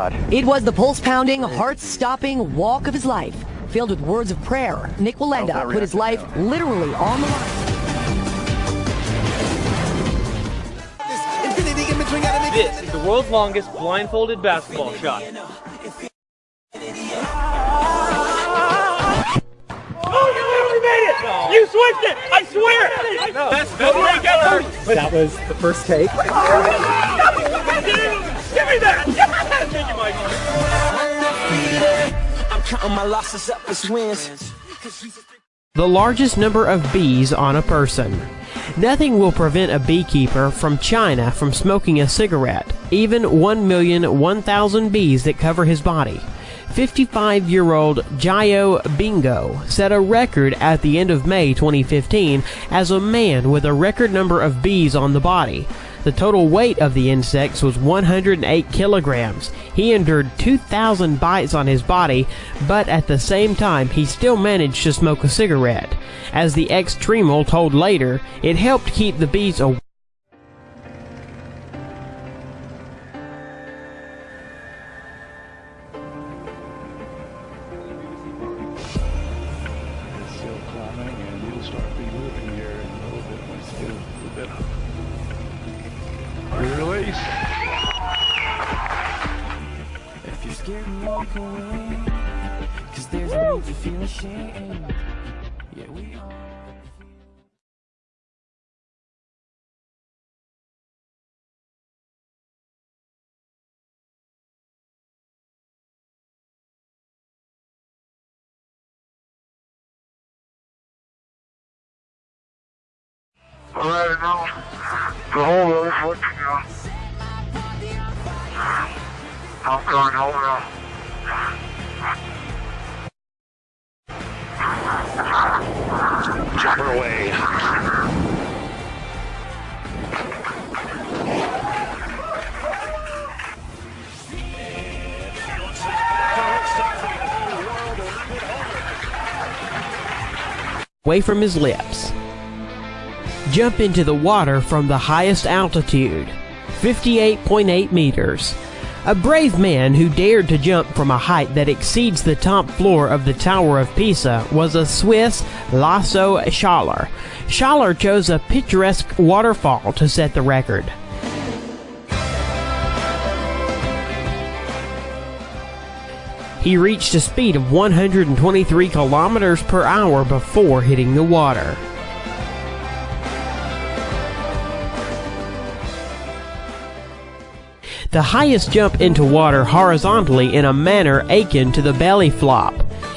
God. It was the pulse-pounding, heart-stopping walk of his life. Filled with words of prayer, Nik Wallenda put his life literally on the line. This is the world's longest blindfolded basketball shot. Oh, you switched it! I swear! No. That's the That was the first take. My losses up as wins. The largest number of bees on a person. Nothing will prevent a beekeeper from China from smoking a cigarette, even 1,001,000 bees that cover his body. 55 year old Jayo Bingo set a record at the end of May 2015 as a man with a record number of bees on the body. The total weight of the insects was 108 kilograms. He endured 2,000 bites on his body, but at the same time, he still managed to smoke a cigarette. As the ex-Tremel told later, it helped keep the bees away. Here in a little bit once a little bit up. If you're scared, walk away. Cause there's no need to feel ashamed. Yeah, we all. Alright, now, the whole road is I'm going over. Jumper away. away from his lips. Jump into the water from the highest altitude, 58.8 meters. A brave man who dared to jump from a height that exceeds the top floor of the Tower of Pisa was a Swiss Laso Schaller. Schaller chose a picturesque waterfall to set the record. He reached a speed of 123 kilometers per hour before hitting the water. The highest jump into water horizontally in a manner akin to the belly flop.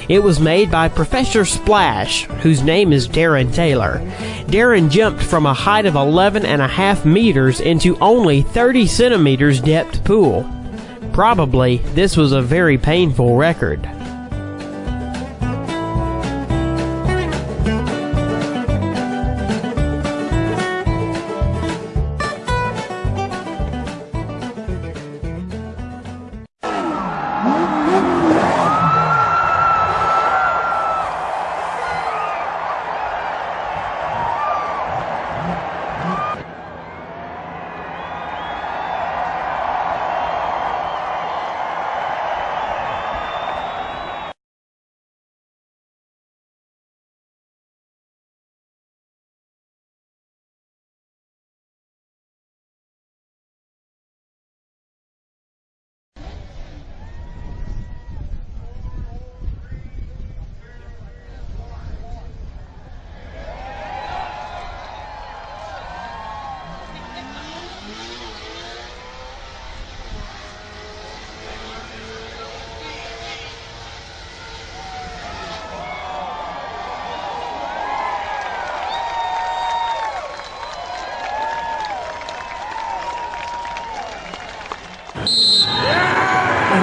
It was made by Professor Splash, whose name is Darren Taylor. Darren jumped from a height of 11 and a half meters into only 30 centimeters depth pool. Probably, this was a very painful record. Woo!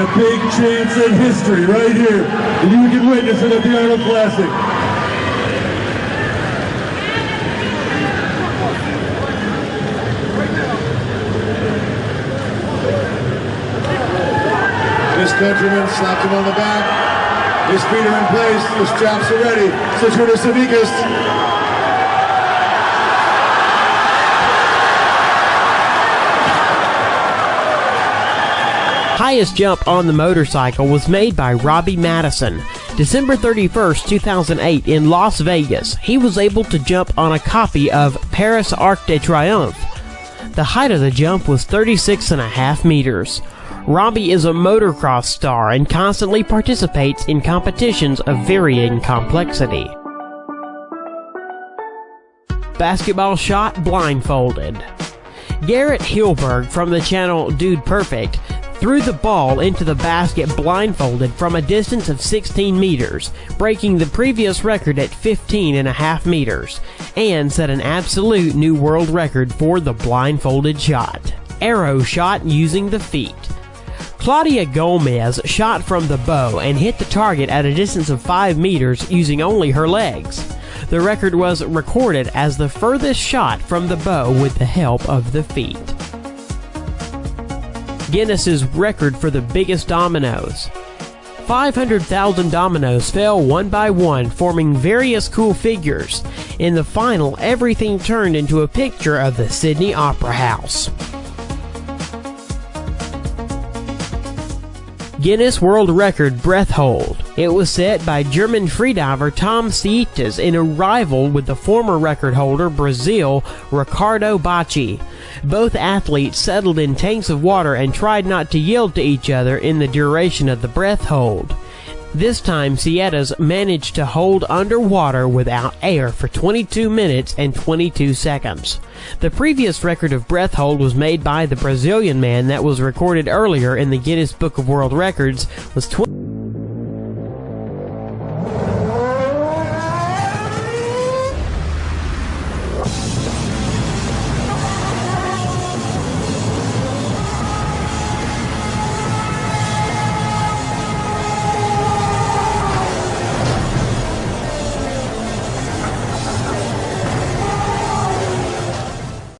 A big chance at history right here. And you can witness it at the Arnold Classic. This countryman slapped him on the back. His feet are in place. His straps are ready. Citrus Savickas. Highest jump on the motorcycle was made by Robbie Madison. December 31st, 2008 in Las Vegas, he was able to jump on a copy of Paris Arc de Triomphe. The height of the jump was 36 and a half meters. Robbie is a motocross star and constantly participates in competitions of varying complexity. Basketball shot blindfolded. Garrett Hilbert from the channel Dude Perfect threw the ball into the basket blindfolded from a distance of 16 meters, breaking the previous record at 15 and a half meters, and set an absolute new world record for the blindfolded shot. Arrow shot using the feet. Claudia Gomez shot from the bow and hit the target at a distance of 5 meters using only her legs. The record was recorded as the furthest shot from the bow with the help of the feet. Guinness's record for the biggest dominoes. 500,000 dominoes fell one by one, forming various cool figures. In the final, everything turned into a picture of the Sydney Opera House. Guinness World Record breath hold. It was set by German freediver Tom Sietas in a rival with the former record holder Brazil Ricardo Bacci. Both athletes settled in tanks of water and tried not to yield to each other in the duration of the breath hold. This time, Sietas managed to hold underwater without air for 22 minutes and 22 seconds. The previous record of breath hold was made by the Brazilian man that was recorded earlier in the Guinness Book of World Records was 20